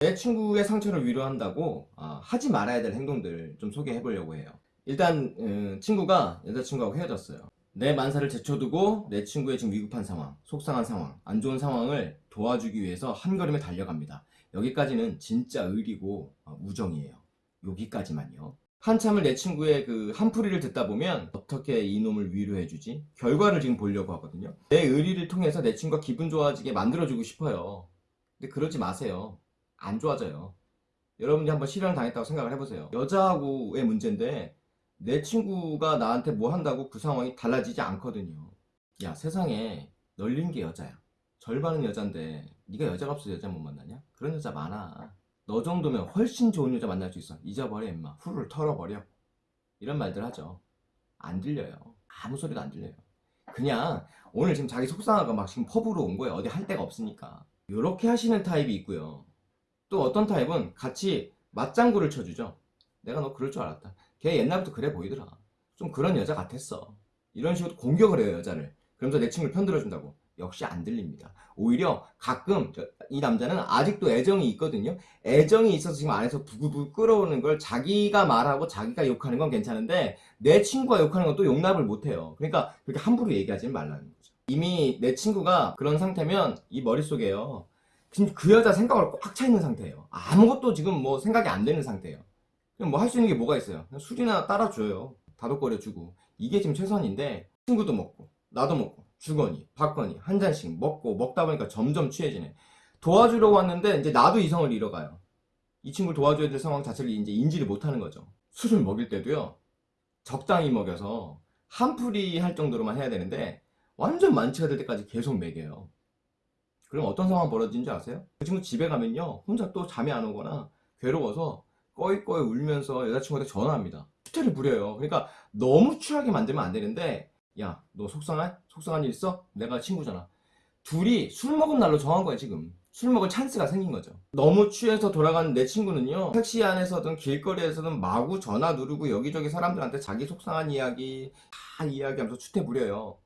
내 친구의 상처를 위로한다고 아, 하지 말아야 될 행동들 좀 소개해 보려고 해요. 일단 음, 친구가 여자친구하고 헤어졌어요. 내 만사를 제쳐두고 내 친구의 지금 위급한 상황, 속상한 상황, 안 좋은 상황을 도와주기 위해서 한 걸음에 달려갑니다. 여기까지는 진짜 의리고 어, 우정이에요. 여기까지만요. 한참을 내 친구의 그 한풀이를 듣다 보면 어떻게 이놈을 위로해주지? 결과를 지금 보려고 하거든요. 내 의리를 통해서 내 친구가 기분 좋아지게 만들어주고 싶어요. 근데 그러지 마세요. 안 좋아져요. 여러분이 한번 실현 당했다고 생각을 해보세요. 여자하고의 문제인데 내 친구가 나한테 뭐 한다고 그 상황이 달라지지 않거든요. 야 세상에 널린 게 여자야. 절반은 여잔데 네가 여자가 없어서 여자 못 만나냐? 그런 여자 많아. 너 정도면 훨씬 좋은 여자 만날 수 있어. 잊어버려 임마. 후를 털어버려. 이런 말들 하죠. 안 들려요. 아무 소리도 안 들려요. 그냥 오늘 지금 자기 속상하고 막 지금 펍으로 온 거예요. 어디 할 데가 없으니까. 이렇게 하시는 타입이 있고요. 또 어떤 타입은 같이 맞장구를 쳐주죠. 내가 너 그럴 줄 알았다. 걔 옛날부터 그래 보이더라. 좀 그런 여자 같았어. 이런 식으로 공격을 해요, 여자를. 그러면서 내 친구를 편들어준다고. 역시 안 들립니다. 오히려 가끔 저- 이 남자는 아직도 애정이 있거든요. 애정이 있어서 지금 안에서 부글부글 끓어오는 걸 자기가 말하고 자기가 욕하는 건 괜찮은데 내 친구가 욕하는 건 또 용납을 못해요. 그러니까 그렇게 함부로 얘기하지 말라는 거죠. 이미 내 친구가 그런 상태면 이 머릿속에요. 지금 그 여자 생각으로 꽉 차 있는 상태예요. 아무것도 지금 뭐 생각이 안 되는 상태예요. 그럼 뭐 할 수 있는 게 뭐가 있어요? 술이나 따라줘요. 다독거려주고. 이게 지금 최선인데 친구도 먹고 나도 먹고 주거니 받거니 한 잔씩 먹고 먹다 보니까 점점 취해지네. 도와주려고 왔는데 이제 나도 이성을 잃어가요. 이 친구를 도와줘야 될 상황 자체를 이제 인지를 못하는 거죠. 술을 먹일 때도요. 적당히 먹여서 한풀이 할 정도로만 해야 되는데 완전 만취가 될 때까지 계속 먹여요. 그럼 어떤 상황 벌어지는지 아세요? 그 친구 집에 가면요 혼자 또 잠이 안 오거나 괴로워서 꺼이꺼이 울면서 여자친구한테 전화합니다. 수태를 부려요. 그러니까 너무 취하게 만들면 안 되는데 야 너 속상한? 속상한 일 있어? 내가 친구잖아. 둘이 술 먹은 날로 정한 거야 지금. 술 먹을 찬스가 생긴 거죠. 너무 취해서 돌아가는 내 친구는요 택시 안에서든 길거리에서든 마구 전화 누르고 여기저기 사람들한테 자기 속상한 이야기 다 이야기하면서 추태 부려요.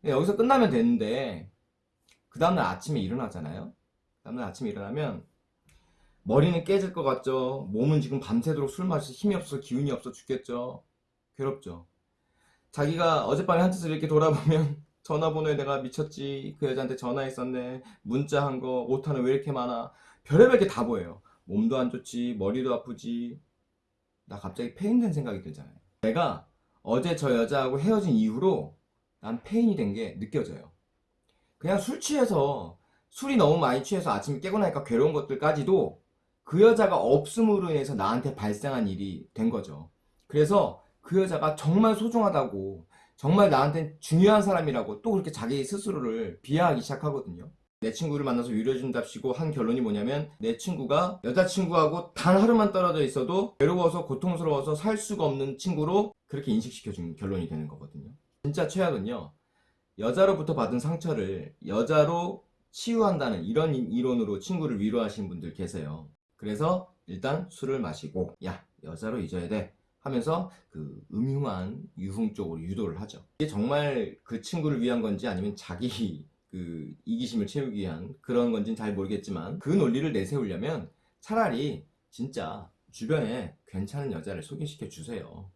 근데 여기서 끝나면 되는데 그 다음날 아침에 일어나잖아요. 그 다음날 아침에 일어나면 머리는 깨질 것 같죠. 몸은 지금 밤새도록 술 마시 힘이 없어 기운이 없어 죽겠죠. 괴롭죠. 자기가 어젯밤에 한테서 이렇게 돌아보면 전화번호에 내가 미쳤지. 그 여자한테 전화했었네. 문자한 거, 오타는 왜 이렇게 많아. 별의별 게 다 보여요. 몸도 안 좋지, 머리도 아프지. 나 갑자기 페인된 생각이 들잖아요. 내가 어제 저 여자하고 헤어진 이후로 난 페인이 된 게 느껴져요. 그냥 술 취해서 술이 너무 많이 취해서 아침에 깨고 나니까 괴로운 것들까지도 그 여자가 없음으로 인해서 나한테 발생한 일이 된 거죠. 그래서 그 여자가 정말 소중하다고 정말 나한테 중요한 사람이라고 또 그렇게 자기 스스로를 비하하기 시작하거든요. 내 친구를 만나서 위로해준답시고 한 결론이 뭐냐면 내 친구가 여자친구하고 단 하루만 떨어져 있어도 괴로워서 고통스러워서 살 수가 없는 친구로 그렇게 인식시켜준 결론이 되는 거거든요. 진짜 최악은요. 여자로부터 받은 상처를 여자로 치유한다는 이런 이론으로 친구를 위로하시는 분들 계세요. 그래서 일단 술을 마시고 야 여자로 잊어야 돼 하면서 그 음흉한 유흥 쪽으로 유도를 하죠. 이게 정말 그 친구를 위한 건지 아니면 자기 그 이기심을 채우기 위한 그런 건지는 잘 모르겠지만 그 논리를 내세우려면 차라리 진짜 주변에 괜찮은 여자를 소개시켜 주세요.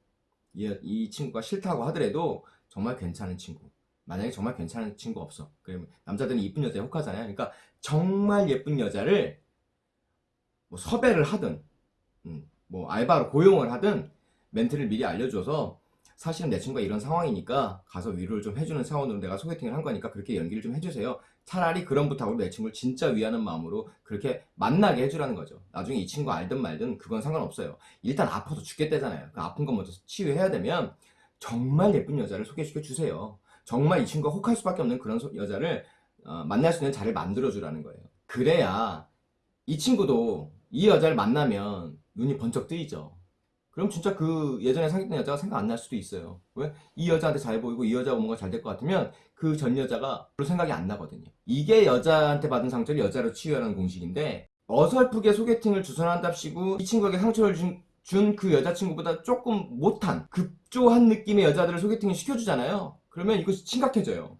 이, 이 친구가 싫다고 하더라도 정말 괜찮은 친구. 만약에 정말 괜찮은 친구 없어. 그러면 남자들은 이쁜 여자에 혹하잖아요. 그러니까 정말 예쁜 여자를 뭐 섭외를 하든 음, 뭐 알바로 고용을 하든 멘트를 미리 알려줘서 사실은 내 친구가 이런 상황이니까 가서 위로를 좀 해주는 차원으로 내가 소개팅을 한 거니까 그렇게 연기를 좀 해주세요. 차라리 그런 부탁으로 내 친구를 진짜 위하는 마음으로 그렇게 만나게 해주라는 거죠. 나중에 이 친구 알든 말든 그건 상관없어요. 일단 아파서 죽겠다잖아요. 그 아픈 거 먼저 치유해야 되면 정말 예쁜 여자를 소개시켜 주세요. 정말 이 친구가 혹할 수밖에 없는 그런 소- 여자를 어, 만날 수 있는 자리를 만들어 주라는 거예요. 그래야 이 친구도 이 여자를 만나면 눈이 번쩍 뜨이죠. 그럼 진짜 그 예전에 사귀었던 여자가 생각 안 날 수도 있어요. 왜? 이 여자한테 잘 보이고 이 여자가 뭔가 잘 될 것 같으면 그 전 여자가 별로 생각이 안 나거든요. 이게 여자한테 받은 상처를 여자로 치유하는 공식인데 어설프게 소개팅을 주선한답시고 이 친구에게 상처를 준그 여자친구보다 조금 못한 급조한 느낌의 여자들을 소개팅을 시켜주잖아요. 그러면 이것이 심각해져요.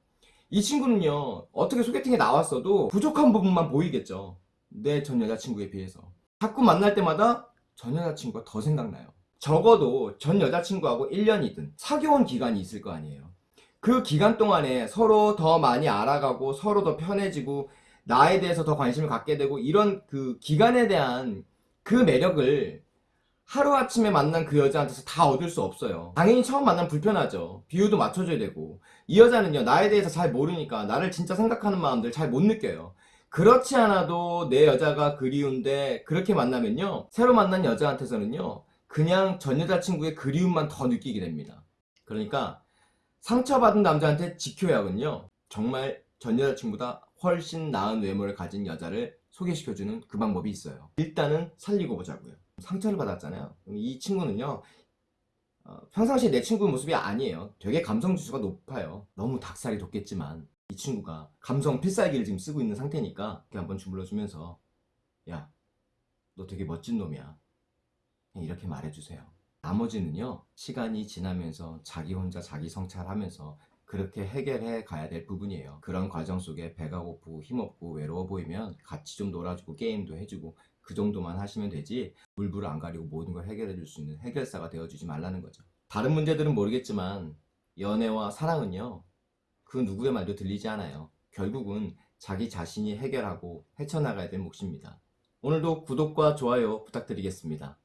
이 친구는요 어떻게 소개팅에 나왔어도 부족한 부분만 보이겠죠. 내 전 여자친구에 비해서. 자꾸 만날 때마다 전 여자친구가 더 생각나요. 적어도 전 여자친구하고 1년이든 사귀어온 기간이 있을 거 아니에요. 그 기간 동안에 서로 더 많이 알아가고 서로 더 편해지고 나에 대해서 더 관심을 갖게 되고 이런 그 기간에 대한 그 매력을 하루아침에 만난 그 여자한테서 다 얻을 수 없어요. 당연히 처음 만나면 불편하죠. 비유도 맞춰줘야 되고. 이 여자는요, 나에 대해서 잘 모르니까 나를 진짜 생각하는 마음들 잘 못 느껴요. 그렇지 않아도 내 여자가 그리운데 그렇게 만나면요, 새로 만난 여자한테서는요, 그냥 전 여자친구의 그리움만 더 느끼게 됩니다. 그러니까 상처받은 남자한테 지켜야군요, 정말 전 여자친구보다 훨씬 나은 외모를 가진 여자를 소개시켜주는 그 방법이 있어요. 일단은 살리고 보자고요. 상처를 받았잖아요. 이 친구는요, 어, 평상시에 내 친구 모습이 아니에요. 되게 감성 지수가 높아요. 너무 닭살이 돋겠지만 이 친구가 감성 필살기를 지금 쓰고 있는 상태니까 이렇게 한번 주물러주면서 야, 너 되게 멋진 놈이야. 이렇게 말해주세요. 나머지는요, 시간이 지나면서 자기 혼자 자기 성찰하면서 그렇게 해결해 가야 될 부분이에요. 그런 과정 속에 배가 고프고 힘없고 외로워 보이면 같이 좀 놀아주고 게임도 해주고 그 정도만 하시면 되지 물불 안 가리고 모든 걸 해결해 줄 수 있는 해결사가 되어주지 말라는 거죠. 다른 문제들은 모르겠지만 연애와 사랑은요 그 누구의 말도 들리지 않아요. 결국은 자기 자신이 해결하고 헤쳐나가야 될 몫입니다. 오늘도 구독과 좋아요 부탁드리겠습니다.